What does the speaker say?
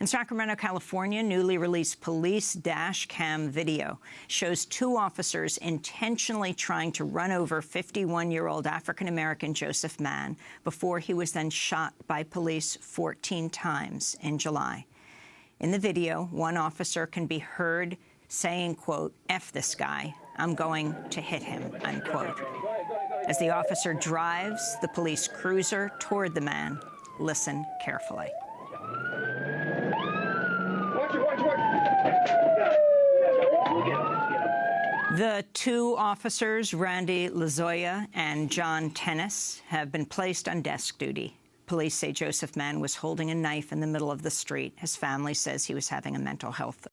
In Sacramento, California, newly released police dash cam video shows two officers intentionally trying to run over 51-year-old African-American Joseph Mann before he was then shot by police 14 times in July. In the video, one officer can be heard saying, quote, F this guy, I'm going to hit him, unquote. As the officer drives the police cruiser toward the man, listen carefully. The two officers, Randy Lozoya and John Tennis, have been placed on desk duty. Police say Joseph Mann was holding a knife in the middle of the street. His family says he was having a mental health